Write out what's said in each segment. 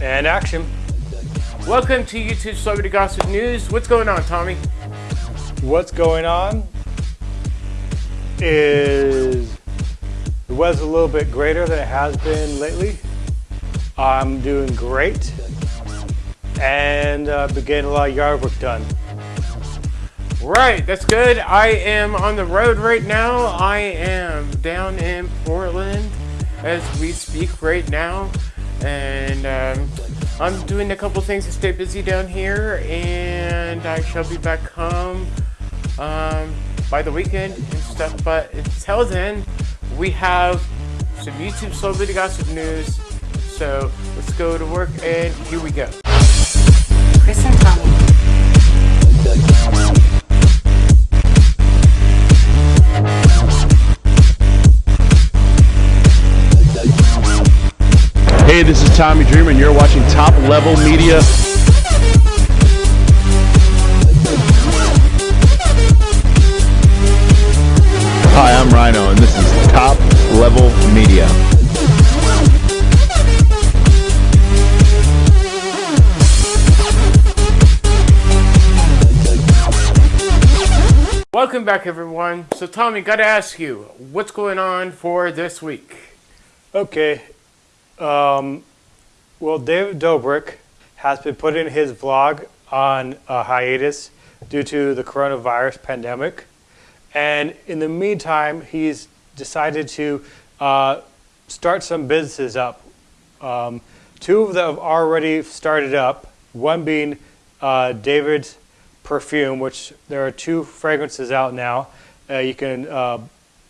And action. Welcome to YouTube Celebrity Gossip News. What's going on, Tommy? What's going on is the weather's a little bit greater than it has been lately. I'm doing great and uh, been getting a lot of yard work done. Right, that's good. I am on the road right now. I am down in Portland as we speak right now. And um, I'm doing a couple things to stay busy down here. And I shall be back home um, by the weekend and stuff. But until then, we have some YouTube Celebrity Gossip News. So let's go to work and here we go. Chris and Tommy. Hey, this is Tommy Dreamer, and you're watching Top Level Media. Hi, I'm Rhino, and this is Top Level Media. Welcome back, everyone. So, Tommy, got to ask you, what's going on for this week? Okay. Um, well, David Dobrik has been putting his vlog on a hiatus due to the coronavirus pandemic. And in the meantime, he's decided to uh, start some businesses up. Um, two of them have already started up, one being uh, David's perfume, which there are two fragrances out now. Uh, you can uh,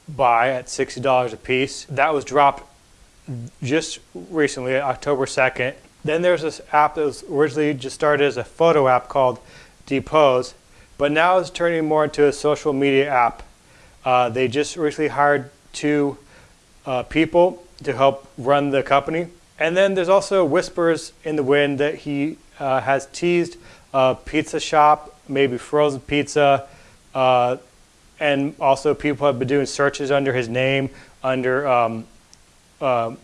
buy at $60 a piece. That was dropped just recently, October 2nd. Then there's this app that was originally just started as a photo app called Dispo, but now it's turning more into a social media app. Uh, they just recently hired two uh, people to help run the company. And then there's also whispers in the wind that he uh, has teased a pizza shop, maybe frozen pizza, uh, and also people have been doing searches under his name, under um, uh,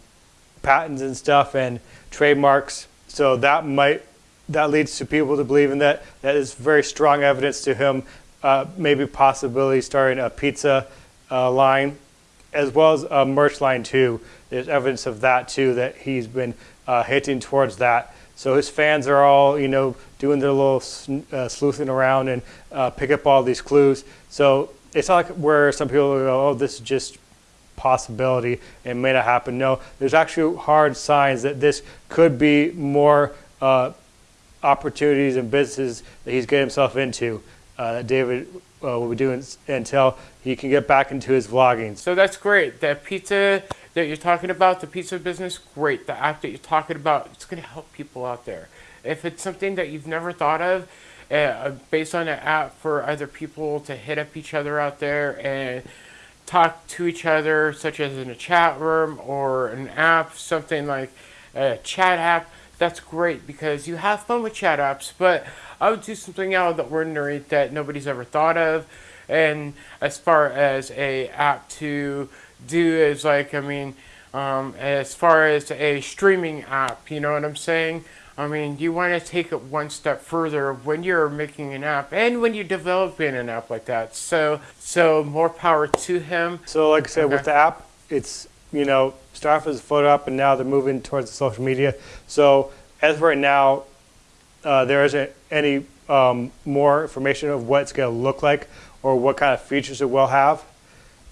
patents and stuff and trademarks. So that might that leads to people to believe in that. That is very strong evidence to him, uh, maybe possibly starting a pizza uh, line, as well as a merch line too. There's evidence of that too that he's been uh, towards that. So his fans are all you know doing their little uh, sleuthing around and uh, pick up all these clues. So it's not like where some people go, oh, this is just possibility. It may not happen. No, there's actually hard signs that this could be more uh, opportunities and businesses that he's getting himself into. Uh, that David uh, will be doing until he can get back into his vlogging. So that's great. That pizza that you're talking about, the pizza business, great. The app that you're talking about, it's going to help people out there. If it's something that you've never thought of, uh, based on an app for other people to hit up each other out there and talk to each other, such as in a chat room or an app, something like a chat app, that's great because you have fun with chat apps, but I would do something out of the ordinary that nobody's ever thought of. And as far as a app to do is like, I mean, um, as far as a streaming app, you know what I'm saying? I mean, you want to take it one step further when you're making an app and when you're developing an app like that. So, so more power to him. So, like I said, okay. with the app, it's you know start off as a photo app, and now they're moving towards the social media. So, as right now, uh, there isn't any um, more information of what it's going to look like or what kind of features it will have.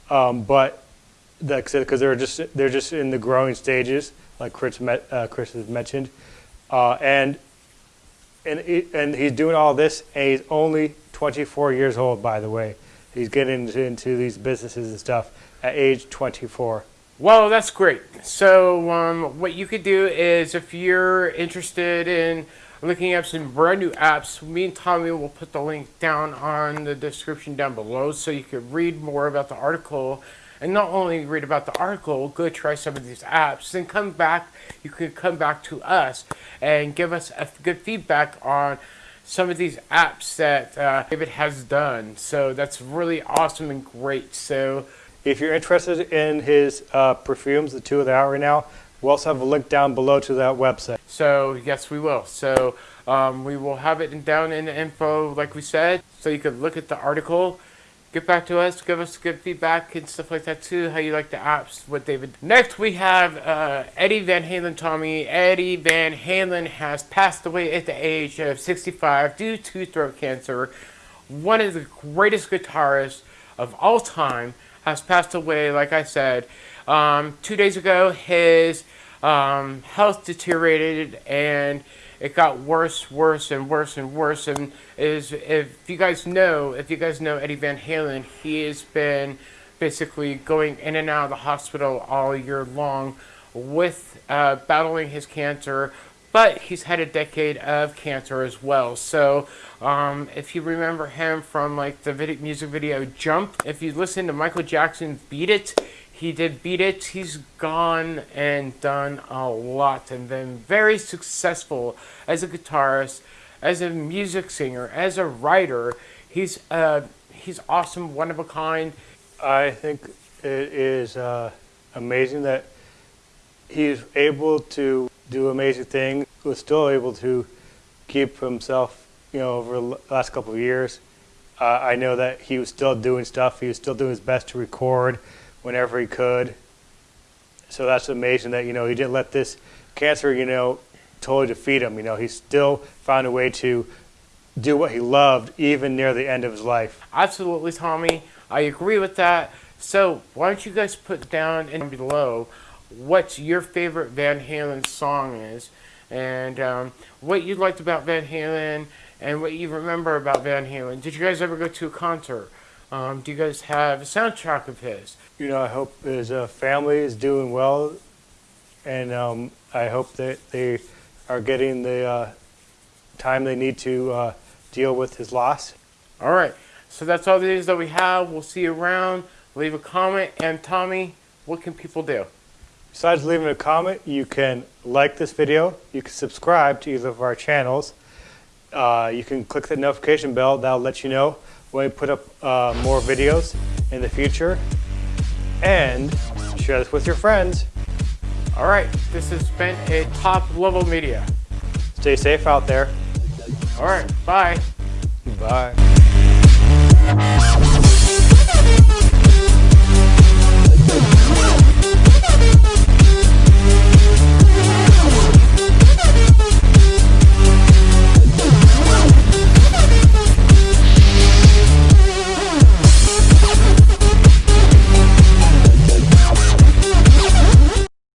Um, but like I said, because they're just they're just in the growing stages, like Chris, met, uh, Chris has mentioned. Uh, and and and he's doing all this, and he's only 24 years old, by the way. He's getting into, these businesses and stuff at age 24. Well, that's great. So, um, what you could do is if you're interested in looking up some brand new apps, me and Tommy will put the link down on the description down below so you could read more about the article and not only read about the article, go try some of these apps, then come back, you can come back to us and give us a good feedback on some of these apps that uh, David has done. So that's really awesome and great. So if you're interested in his uh, perfumes, the two that are out right now, we'll also have a link down below to that website. So yes, we will. So um, we will have it down in the info, like we said, so you could look at the article. Get back to us, give us good feedback and stuff like that too. How you like the apps, what David. Next, we have uh, Eddie Van Halen. Tommy Eddie Van Halen has passed away at the age of 65 due to throat cancer. One of the greatest guitarists of all time has passed away. Like I said, um, two days ago, his um, health deteriorated and it got worse, worse, and worse and worse. And is if you guys know, if you guys know Eddie Van Halen, he has been basically going in and out of the hospital all year long with uh, battling his cancer. But he's had a decade of cancer as well. So um, if you remember him from like the video, music video Jump, if you listen to Michael Jackson's Beat It, he did beat it. He's gone and done a lot and been very successful as a guitarist, as a music singer, as a writer. He's uh, he's awesome, one of a kind. I think it is uh, amazing that he's able to do amazing things. Was still able to keep himself, you know, over the last couple of years. Uh, I know that he was still doing stuff. He was still doing his best to record whenever he could. So that's amazing that you know he didn't let this cancer, you know, totally defeat him. You know, he still found a way to do what he loved even near the end of his life. Absolutely, Tommy. I agree with that. So why don't you guys put down in below what your favorite Van Halen song is, and um, what you liked about Van Halen, and what you remember about Van Halen. Did you guys ever go to a concert? Um, do you guys have a soundtrack of his? You know, I hope his uh, family is doing well, and um, I hope that they are getting the uh, time they need to uh, deal with his loss. All right. So that's all the news that we have. We'll see you around. Leave a comment. And Tommy, what can people do? Besides leaving a comment, you can like this video, you can subscribe to either of our channels, uh, you can click the notification bell, that'll let you know when we put up uh, more videos in the future, and share this with your friends. All right. This has been a top level media. Stay safe out there. All right. Bye. Bye.